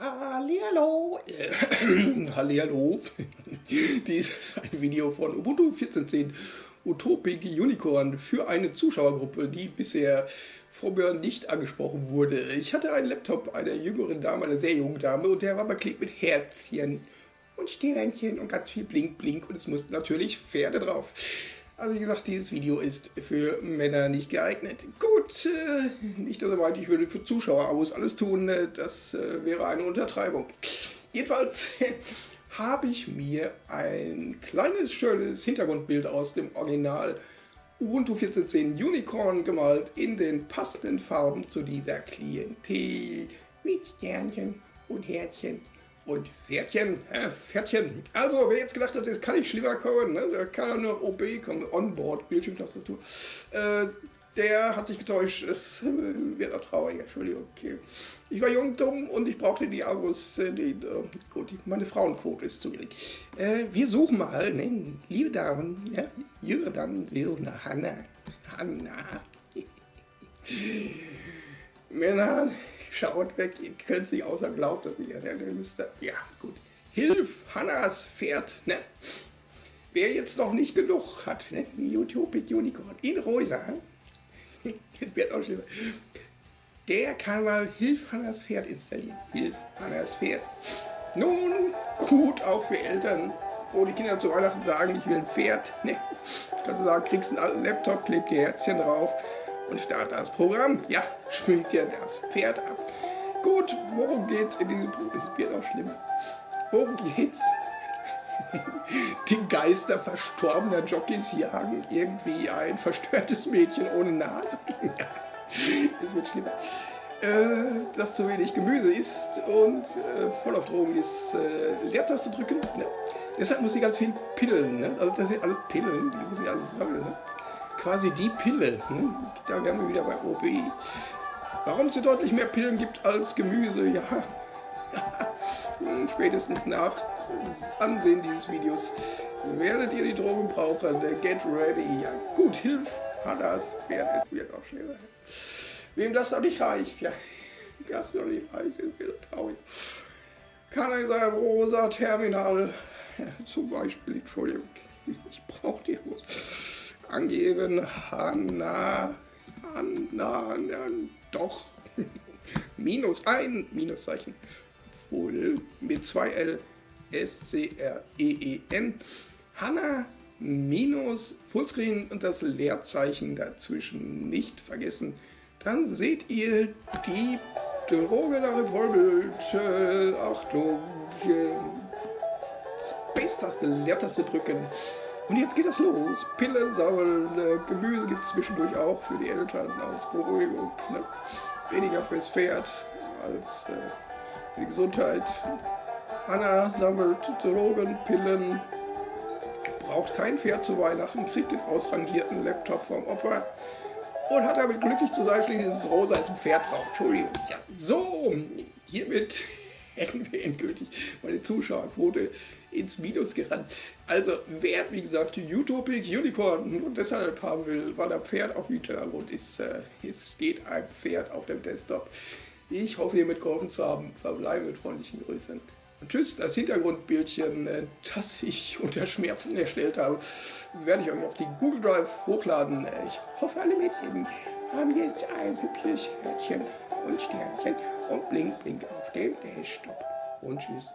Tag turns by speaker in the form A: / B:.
A: Hallihallo. Hallihallo. Dies ist ein Video von Ubuntu 14.10 Utopic Unicorn für eine Zuschauergruppe, die bisher vorher nicht angesprochen wurde. Ich hatte einen Laptop einer jüngeren Dame, einer sehr jungen Dame, und der war beklebt mit Herzchen und Sternchen und ganz viel Blink Blink und es mussten natürlich Pferde drauf. Also wie gesagt, dieses Video ist für Männer nicht geeignet. Gut, äh, nicht, dass er ich würde für Zuschauer Abos alles tun, äh, das äh, wäre eine Untertreibung. Jedenfalls habe ich mir ein kleines, schönes Hintergrundbild aus dem Original Ubuntu 14.10 Unicorn gemalt in den passenden Farben zu dieser Klientel mit Sternchen und Herzchen und Pferdchen, äh, Pferdchen. Also, wer jetzt gedacht hat, das kann nicht schlimmer kommen, ne? da kann nur OB kommen, Onboard, Bildschirmtastatur. Äh, der hat sich getäuscht, es äh, wird auch traurig, Entschuldigung. Okay. Ich war jung, dumm und ich brauchte die Abos, äh, die, äh, gut, meine Frauenquote ist zu gering. Äh, wir suchen mal, ne, liebe Damen, ja, jüngere Damen, wir suchen nach Hanna. Hanna. Männer, schaut weg, ihr könnt es nicht außer glaubt, dass ihr der müsste. Ja, gut. Hilf, Hannas Pferd, ne? Wer jetzt noch nicht genug hat, ne? Utopic Unicorn in rosa, das wird auch schlimmer. Der kann mal Hilf Hannas Pferd installieren. Hilf Hannas Pferd. Nun, gut, auch für Eltern, wo die Kinder zu Weihnachten sagen, ich will ein Pferd. Ne? Kannst du sagen, kriegst einen alten Laptop, klebt die Herzchen drauf und starte das Programm. Ja, spielt dir das Pferd ab. Gut, worum geht's in diesem Buch? Es wird auch schlimmer. Worum geht's? Die Geister verstorbener Jockeys jagen irgendwie ein verstörtes Mädchen ohne Nase. es wird schlimmer. Äh, das zu wenig Gemüse isst und äh, voll auf Drogen ist, äh, Leertaste drücken. Ne? Deshalb muss sie ganz viel pillen. Ne? Also das sind alle Pillen, die muss ich alles sammeln. Ne? Quasi die Pille. Ne? Da wären wir wieder bei OB. Warum es hier deutlich mehr Pillen gibt als Gemüse, ja. Spätestens nach das Ansehen dieses Videos werdet ihr die Drogen brauchen. Get ready. Ja, gut, hilf. Hannas Pferd wird auch schneller. Wem das noch nicht reicht, ja. Das noch nicht reicht, ist traurig. Kann er sein rosa Terminal, ja, zum Beispiel, Entschuldigung, ich brauche die angeben. Hanna, Hanna, ja, doch. Minus ein Minuszeichen. Full mit zwei L S-C-R-E-E-N. Hanna minus Fullscreen und das Leerzeichen dazwischen nicht vergessen. Dann seht ihr die Droge nach Revolvelt. Äh, Achtung. Äh, Space-Taste, Leertaste drücken. Und jetzt geht es los. Pillen sammeln, äh, Gemüse gibt es zwischendurch auch für die Eltern als Beruhigung. Ne? Weniger fürs Pferd als äh, für die Gesundheit. Anna sammelt Drogen, Pillen, braucht kein Pferd zu Weihnachten, kriegt den ausrangierten Laptop vom Opa und hat damit glücklich zu sein, schließlich ist es rosa als ein Pferd drauf. Entschuldigung. Ja. So, hiermit endgültig meine Zuschauerquote ins Minus gerannt. Also wer, wie gesagt, Utopic Unicorn und deshalb haben will, weil ein Pferd auf Hintergrund ist, äh, es steht ein Pferd auf dem Desktop. Ich hoffe, ihr mitgeholfen zu haben. Verbleibe mit freundlichen Grüßen. Tschüss, das Hintergrundbildchen, äh, das ich unter Schmerzen erstellt habe, werde ich euch auf die Google Drive hochladen. Ich hoffe, alle Mädchen haben jetzt ein hübsches Herzchen und Sternchen und blink, blink auf dem Desktop. Und tschüss.